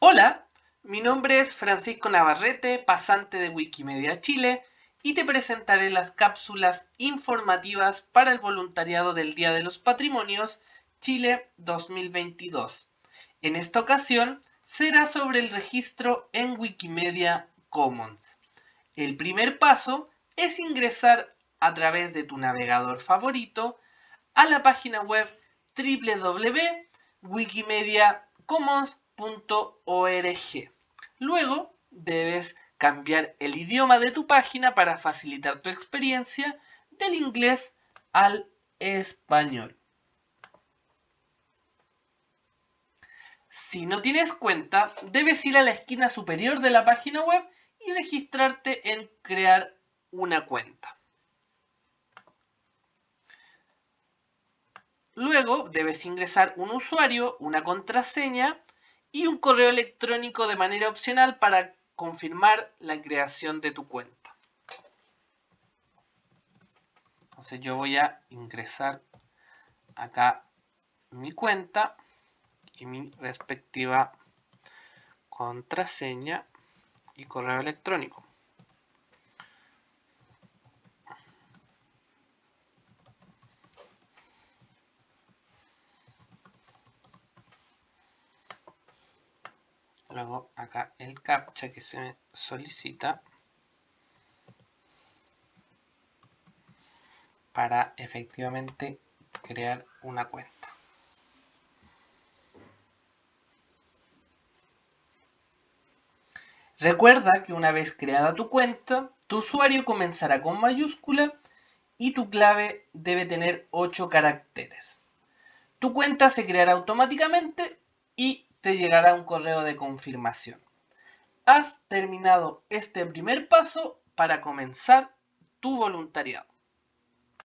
Hola, mi nombre es Francisco Navarrete, pasante de Wikimedia Chile, y te presentaré las cápsulas informativas para el voluntariado del Día de los Patrimonios Chile 2022. En esta ocasión será sobre el registro en Wikimedia Commons. El primer paso es ingresar a través de tu navegador favorito a la página web www.wikimediacommons.com Luego debes cambiar el idioma de tu página para facilitar tu experiencia del inglés al español. Si no tienes cuenta, debes ir a la esquina superior de la página web y registrarte en crear una cuenta. Luego debes ingresar un usuario, una contraseña y un correo electrónico de manera opcional para confirmar la creación de tu cuenta. Entonces yo voy a ingresar acá mi cuenta y mi respectiva contraseña y correo electrónico. Luego acá el captcha que se solicita para efectivamente crear una cuenta. Recuerda que una vez creada tu cuenta, tu usuario comenzará con mayúscula y tu clave debe tener 8 caracteres. Tu cuenta se creará automáticamente y te llegará un correo de confirmación. Has terminado este primer paso para comenzar tu voluntariado.